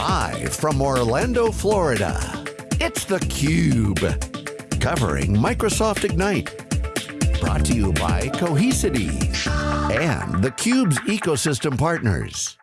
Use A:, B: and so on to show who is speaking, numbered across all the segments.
A: Live from Orlando, Florida, it's theCUBE. Covering Microsoft Ignite. Brought to you by Cohesity and theCUBE's ecosystem partners.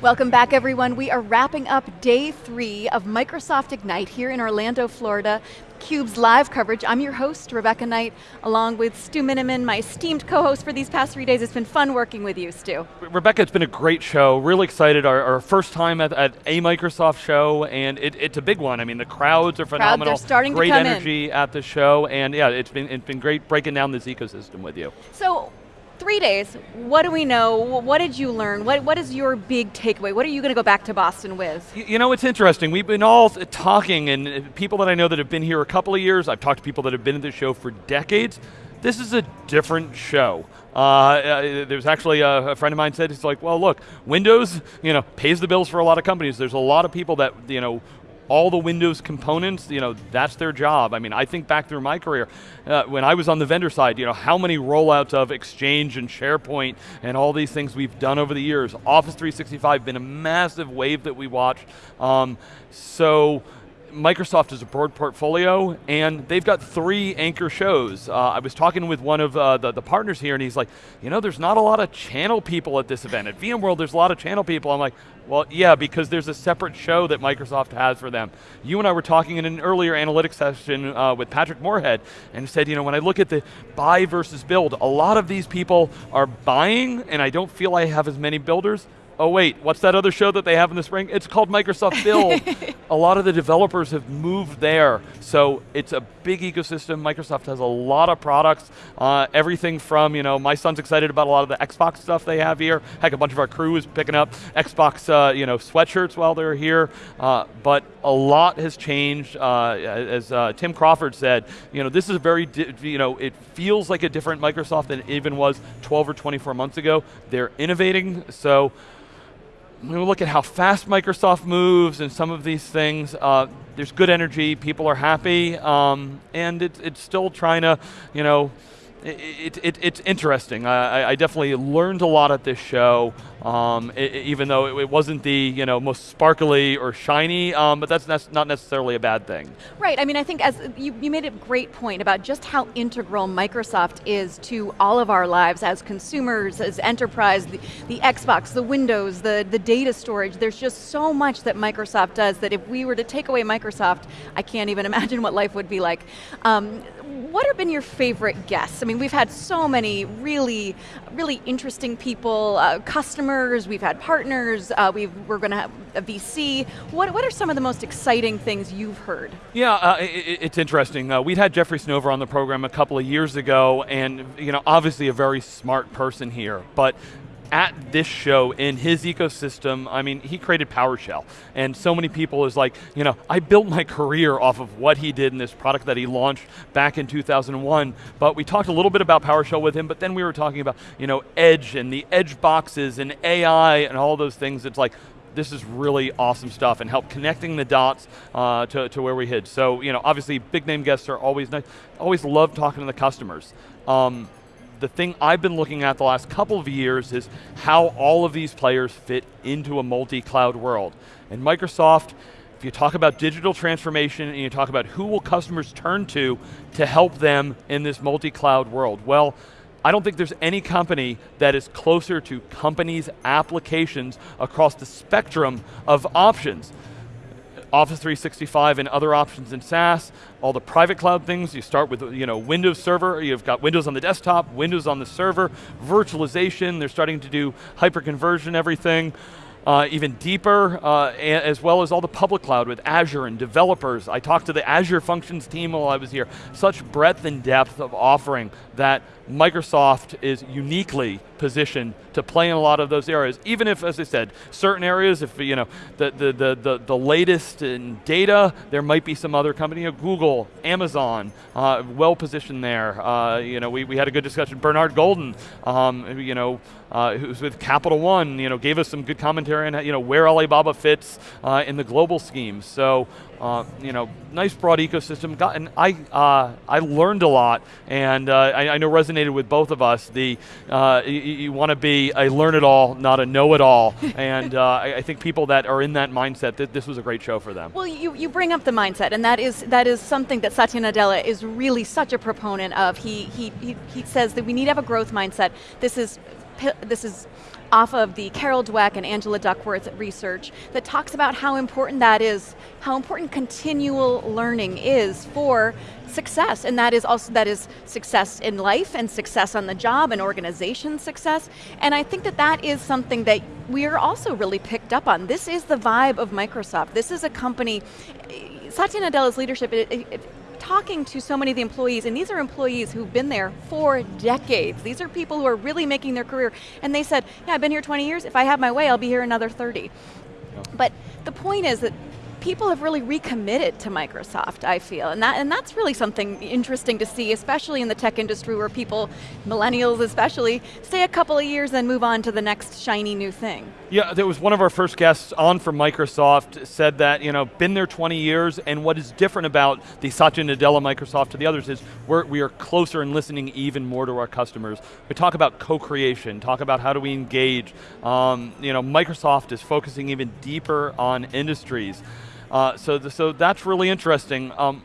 B: Welcome back everyone. We are wrapping up day three of Microsoft Ignite here in Orlando, Florida. CUBE's live coverage. I'm your host, Rebecca Knight, along with Stu Miniman, my esteemed co-host for these past three days. It's been fun working with you, Stu.
C: Rebecca, it's been a great show. Really excited. Our, our first time at, at, a Microsoft show, and it, it's a big one. I mean, the crowds are phenomenal.
B: Crowds are starting
C: great
B: to come
C: energy
B: in.
C: at the show, and yeah, it's been, it's been great breaking down this ecosystem with you.
B: So, three days, what do we know? What did you learn? What, what is your big takeaway? What are you going to go back to Boston with?
C: You, you know, it's interesting. We've been all talking, and uh, people that I know that have been here a couple of years, I've talked to people that have been at the show for decades. This is a different show. Uh, uh, there's actually a, a, friend of mine said, it's like, well look, Windows, you know, pays the bills for a lot of companies. There's a lot of people that, you know, all the Windows components, you know, that's their job. I mean, I think back through my career, uh, when I was on the vendor side, you know, how many rollouts of Exchange and SharePoint and all these things we've done over the years. Office 365 been a massive wave that we watched. Um, so, Microsoft is a broad portfolio, and they've got three anchor shows. Uh, I was talking with one of uh, the, the, partners here, and he's like, you know, there's not a lot of channel people at this event. At VMworld, there's a lot of channel people. I'm like, well, yeah, because there's a separate show that Microsoft has for them. You and I were talking in an earlier analytics session uh, with Patrick Moorhead, and said, you know, when I look at the buy versus build, a lot of these people are buying, and I don't feel I have as many builders, oh wait, what's that other show that they have in the spring? It's called Microsoft Build. a lot of the developers have moved there, so it's a big ecosystem. Microsoft has a lot of products, uh, everything from, you know, my son's excited about a lot of the Xbox stuff they have here. Heck, a bunch of our crew is picking up Xbox, uh, you know, sweatshirts while they're here, uh, but a lot has changed. Uh, as uh, Tim Crawford said, you know, this is a very, you know, it feels like a different Microsoft than it even was 12 or 24 months ago. They're innovating, so we look at how fast Microsoft moves and some of these things, uh, there's good energy, people are happy, um, and it, it's still trying to, you know, it, it, it's interesting. I, I, definitely learned a lot at this show, um, it, even though it, wasn't the you know most sparkly or shiny, um, but that's, that's not necessarily a bad thing.
B: Right, I mean I think as you, you made a great point about just how integral Microsoft is to all of our lives as consumers, as enterprise, the, the Xbox, the Windows, the, the data storage, there's just so much that Microsoft does that if we were to take away Microsoft, I can't even imagine what life would be like. Um, what have been your favorite guests? I mean, we've had so many really, really interesting people, uh, customers, we've had partners, uh, we are going to have a VC. What, what are some of the most exciting things you've heard?
C: Yeah, uh, it, it's interesting. Uh, we'd had Jeffrey Snover on the program a couple of years ago, and you know, obviously a very smart person here, but at this show in his ecosystem, I mean, he created PowerShell. And so many people is like, you know, I built my career off of what he did in this product that he launched back in 2001. But we talked a little bit about PowerShell with him, but then we were talking about, you know, Edge and the Edge boxes and AI and all those things. It's like, this is really awesome stuff and help connecting the dots uh, to, to where we hid. So, you know, obviously big name guests are always nice. Always love talking to the customers. Um, the thing I've been looking at the last couple of years is how all of these players fit into a multi-cloud world. And Microsoft, if you talk about digital transformation and you talk about who will customers turn to to help them in this multi-cloud world, well, I don't think there's any company that is closer to companies' applications across the spectrum of options. Office 365 and other options in SaaS, all the private cloud things, you start with you know, Windows Server, you've got Windows on the desktop, Windows on the server, virtualization, they're starting to do hyper-conversion everything uh, even deeper, uh, as well as all the public cloud with Azure and developers. I talked to the Azure Functions team while I was here. Such breadth and depth of offering that Microsoft is uniquely positioned to play in a lot of those areas. Even if, as I said, certain areas, if you know the the the the, the latest in data, there might be some other company, you know, Google, Amazon, uh, well positioned there. Uh, you know, we, we had a good discussion. Bernard Golden, um, you know, uh, who's with Capital One, you know, gave us some good commentary on you know where Alibaba fits uh, in the global scheme. So uh, you know, nice broad ecosystem. Got, and I, uh, I learned a lot, and uh, I, I, know resonated with both of us. The uh, you, you want to be a learn-it-all, not a know-it-all, and uh, I, I, think people that are in that mindset, th this was a great show for them.
B: Well, you, you bring up the mindset, and that is that is something that Satya Nadella is really such a proponent of. He he he, he says that we need to have a growth mindset. This is this is off of the Carol Dweck and Angela Duckworth research that talks about how important that is, how important continual learning is for success, and that is also that is success in life and success on the job and organization success. And I think that that is something that we are also really picked up on. This is the vibe of Microsoft. This is a company. Satya Nadella's leadership. It, it, talking to so many of the employees, and these are employees who've been there for decades. These are people who are really making their career, and they said, yeah, I've been here 20 years, if I have my way, I'll be here another 30. But the point is that people have really recommitted to Microsoft, I feel, and that and that's really something interesting to see, especially in the tech industry where people, millennials especially, stay a couple of years and move on to the next shiny new thing.
C: Yeah, there was one of our first guests on from Microsoft said that, you know, been there 20 years, and what is different about the Satya Nadella Microsoft to the others is we're, we are closer and listening even more to our customers. We talk about co-creation, talk about how do we engage. Um, you know, Microsoft is focusing even deeper on industries. Uh, so, the, so that's really interesting. Um,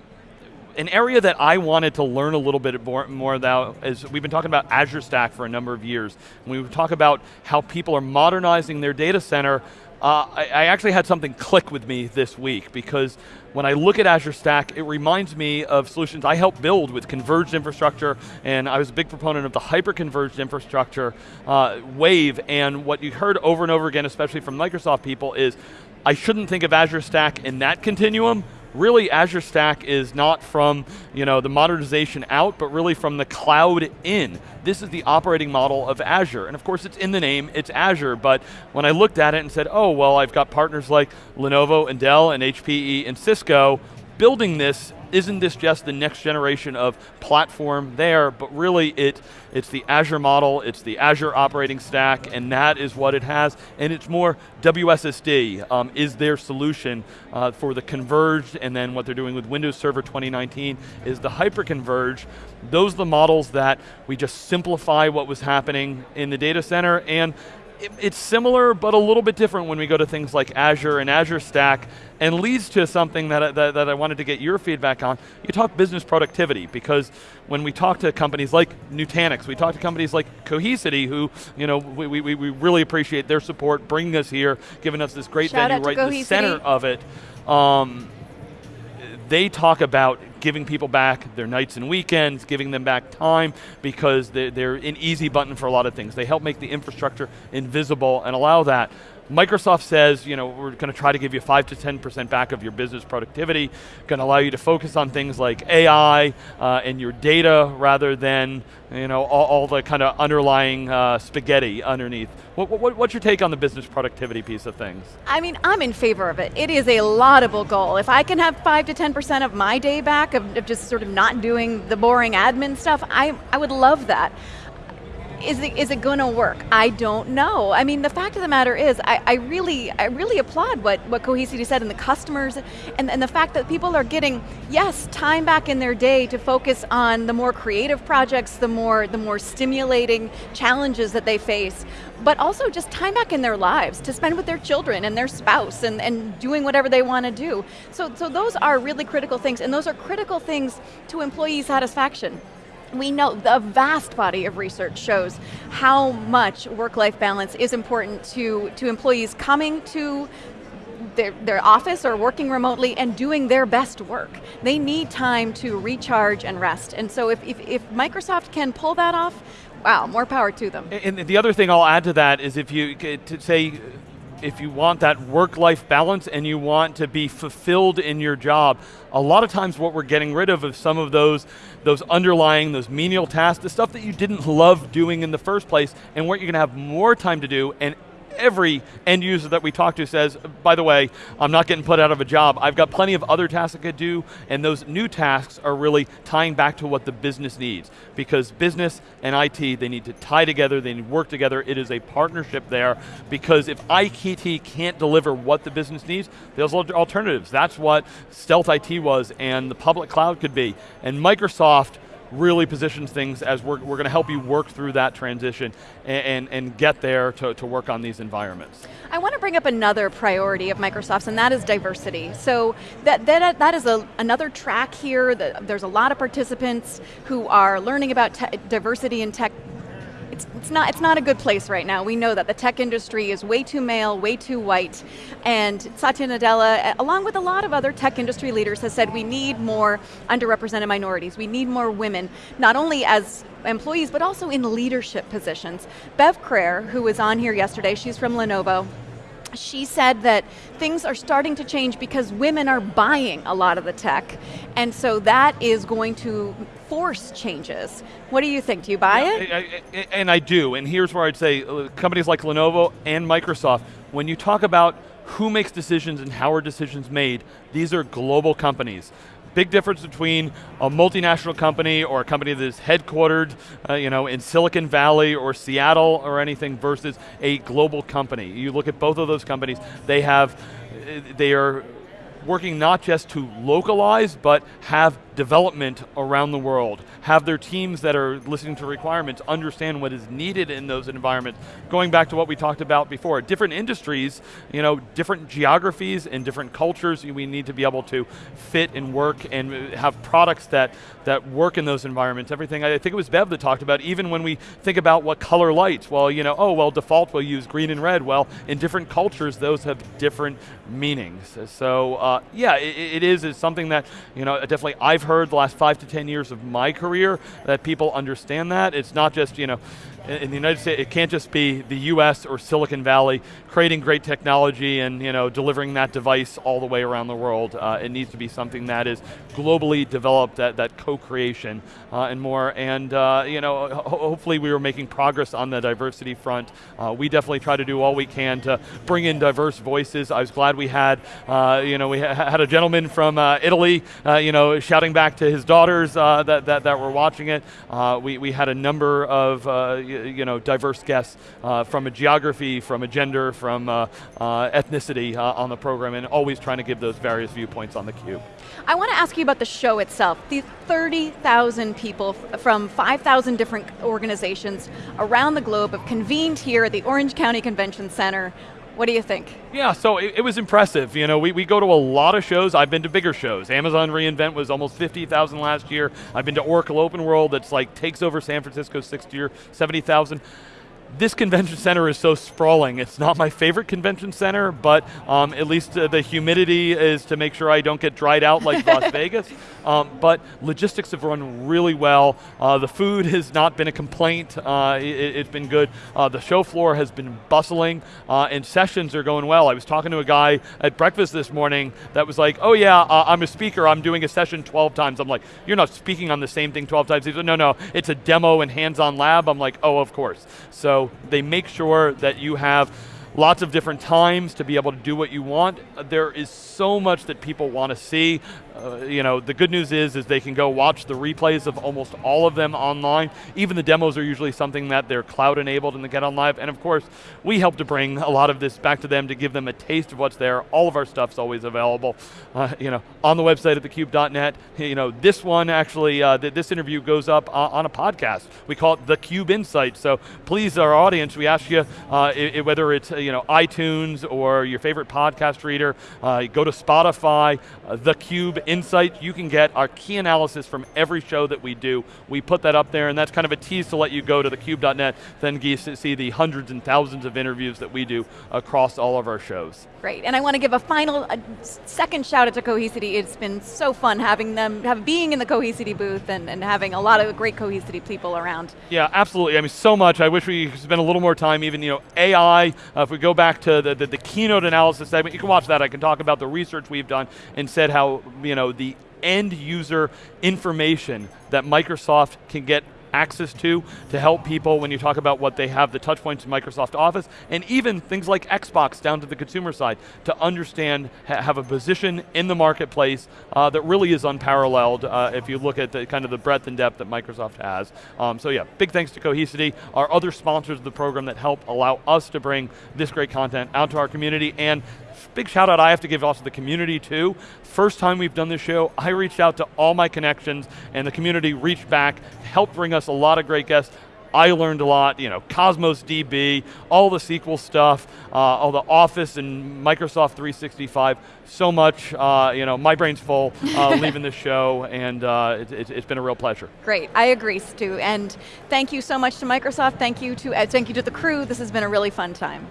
C: an area that I wanted to learn a little bit more, about is we've been talking about Azure Stack for a number of years. We talk about how people are modernizing their data center, uh, I, I, actually had something click with me this week because when I look at Azure Stack, it reminds me of solutions I helped build with converged infrastructure, and I was a big proponent of the hyper-converged infrastructure uh, wave, and what you heard over and over again, especially from Microsoft people, is I shouldn't think of Azure Stack in that continuum. Really, Azure Stack is not from you know, the modernization out, but really from the cloud in. This is the operating model of Azure. And of course, it's in the name, it's Azure, but when I looked at it and said, oh, well, I've got partners like Lenovo and Dell and HPE and Cisco building this isn't this just the next generation of platform there, but really it, it's the Azure model, it's the Azure operating stack, and that is what it has, and it's more WSSD um, is their solution uh, for the converged, and then what they're doing with Windows Server 2019 is the hyper-converged. Those are the models that we just simplify what was happening in the data center, and it, it's similar, but a little bit different when we go to things like Azure and Azure Stack, and leads to something that, that, that I wanted to get your feedback on. You talk business productivity, because when we talk to companies like Nutanix, we talk to companies like Cohesity, who you know we, we, we really appreciate their support, bringing us here, giving us this great
B: Shout
C: venue right
B: in
C: the center of it. Um, they talk about giving people back their nights and weekends, giving them back time because they're, they're an easy button for a lot of things. They help make the infrastructure invisible and allow that. Microsoft says, you know, we're going to try to give you 5 to 10% back of your business productivity, going to allow you to focus on things like AI uh, and your data rather than, you know, all, all the kind of underlying uh, spaghetti underneath. What, what, what's your take on the business productivity piece of things?
B: I mean, I'm in favor of it. It is a laudable goal. If I can have 5 to 10% of my day back of, of just sort of not doing the boring admin stuff, I, I would love that is it, is it going to work? I don't know. I mean, the fact of the matter is, I, I really, I really applaud what, what Cohesity said and the customers, and, and the fact that people are getting, yes, time back in their day to focus on the more creative projects, the more, the more stimulating challenges that they face, but also just time back in their lives to spend with their children and their spouse and, and doing whatever they want to do. So, so those are really critical things, and those are critical things to employee satisfaction we know the vast body of research shows how much work-life balance is important to, to employees coming to their, their office or working remotely and doing their best work. They need time to recharge and rest. And so if, if, if Microsoft can pull that off, wow, more power to them.
C: And the other thing I'll add to that is if you, uh, to say, if you want that work-life balance and you want to be fulfilled in your job, a lot of times what we're getting rid of is some of those, those underlying, those menial tasks, the stuff that you didn't love doing in the first place, and what you're going to have more time to do, and every end user that we talk to says, by the way, I'm not getting put out of a job. I've got plenty of other tasks I could do, and those new tasks are really tying back to what the business needs. Because business and IT, they need to tie together, they need to work together. It is a partnership there, because if IT can't deliver what the business needs, there's alternatives. That's what Stealth IT was, and the public cloud could be. And Microsoft really positions things as we're, we're going to help you work through that transition and, and, and, get there to, to work on these environments.
B: I want to bring up another priority of Microsoft's and that is diversity. So that, that, that is a, another track here, That there's a lot of participants who are learning about diversity in tech it's, it's, not, it's not a good place right now. We know that the tech industry is way too male, way too white, and Satya Nadella, along with a lot of other tech industry leaders, has said we need more underrepresented minorities, we need more women, not only as employees, but also in leadership positions. Bev Crair, who was on here yesterday, she's from Lenovo, she said that things are starting to change because women are buying a lot of the tech, and so that is going to force changes. What do you think? Do you buy yeah, it?
C: I, I, and I do, and here's where I'd say uh, companies like Lenovo and Microsoft, when you talk about who makes decisions and how are decisions made, these are global companies big difference between a multinational company or a company that is headquartered uh, you know, in Silicon Valley or Seattle or anything versus a global company. You look at both of those companies, they have, they are working not just to localize, but have development around the world, have their teams that are listening to requirements understand what is needed in those environments. Going back to what we talked about before, different industries, you know, different geographies and different cultures, we need to be able to fit and work and have products that, that work in those environments. Everything, I think it was Bev that talked about, even when we think about what color lights, well, you know, oh, well, default we'll use green and red. Well, in different cultures, those have different meanings. So, uh, yeah, it, it is, it's something that, you know, definitely I've heard the last five to 10 years of my career that people understand that. It's not just, you know, in the United States, it can't just be the US or Silicon Valley creating great technology and you know, delivering that device all the way around the world. Uh, it needs to be something that is globally developed, that, that co-creation uh, and more. And uh, you know, ho hopefully we were making progress on the diversity front. Uh, we definitely try to do all we can to bring in diverse voices. I was glad we had, uh, you know, we ha had a gentleman from uh, Italy, you know, shouting back to his daughters that, that, that were watching it. we, we had a number of you know, diverse guests uh, from a geography, from a gender, from uh, uh, ethnicity uh, on the program, and always trying to give those various viewpoints on the cube.
B: I want to ask you about the show itself. These 30,000 people from 5,000 different organizations around the globe have convened here at the Orange County Convention Center what do you think?
C: Yeah, so it, it, was impressive. You know, we, we go to a lot of shows. I've been to bigger shows. Amazon reInvent was almost 50,000 last year. I've been to Oracle Open World that's like takes over San Francisco 60 or 70,000 this convention center is so sprawling. It's not my favorite convention center, but um, at least uh, the humidity is to make sure I don't get dried out like Las Vegas. Um, but logistics have run really well. Uh, the food has not been a complaint. Uh, it, has been good. Uh, the show floor has been bustling, uh, and sessions are going well. I was talking to a guy at breakfast this morning that was like, oh yeah, uh, I'm a speaker, I'm doing a session 12 times. I'm like, you're not speaking on the same thing 12 times. He said, no, no, it's a demo and hands-on lab. I'm like, oh, of course. So they make sure that you have lots of different times to be able to do what you want. There is so much that people want to see. Uh, you know, the good news is, is they can go watch the replays of almost all of them online. Even the demos are usually something that they're cloud enabled and they get on live. And of course, we help to bring a lot of this back to them to give them a taste of what's there. All of our stuff's always available, uh, you know, on the website at thecube.net. You know, this one actually, uh, th this interview goes up on a podcast. We call it The Cube Insight. So please, our audience, we ask you, uh, it, whether it's, you know, iTunes or your favorite podcast reader, uh, go to Spotify, uh, The Cube Insight, you can get our key analysis from every show that we do. We put that up there, and that's kind of a tease to let you go to thecube.net, then see the hundreds and thousands of interviews that we do across all of our shows.
B: Great, and I want to give a final, a second shout out to Cohesity. It's been so fun having them, have, being in the Cohesity booth and, and having a lot of great Cohesity people around.
C: Yeah, absolutely. I mean, so much. I wish we could spend a little more time, even, you know, AI, uh, if we go back to the, the, the keynote analysis segment, you can watch that. I can talk about the research we've done and said how, you know, the end user information that Microsoft can get access to to help people when you talk about what they have, the touch points in Microsoft Office, and even things like Xbox down to the consumer side to understand, ha have a position in the marketplace uh, that really is unparalleled uh, if you look at the kind of the breadth and depth that Microsoft has. Um, so yeah, big thanks to Cohesity, our other sponsors of the program that help allow us to bring this great content out to our community and big shout out I have to give also the community too. First time we've done this show, I reached out to all my connections and the community reached back, helped bring us a lot of great guests. I learned a lot, you know, Cosmos DB, all the SQL stuff, uh, all the Office and Microsoft 365, so much, uh, you know, my brain's full uh, leaving this show, and uh, it, it, it's been a real pleasure.
B: Great, I agree, Stu, and thank you so much to Microsoft, thank you to, uh, thank you to the crew, this has been a really fun time.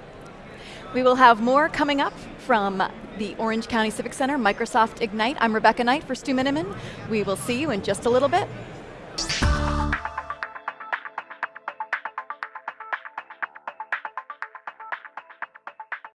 B: We will have more coming up from the Orange County Civic Center, Microsoft Ignite. I'm Rebecca Knight for Stu Miniman. We will see you in just a little bit.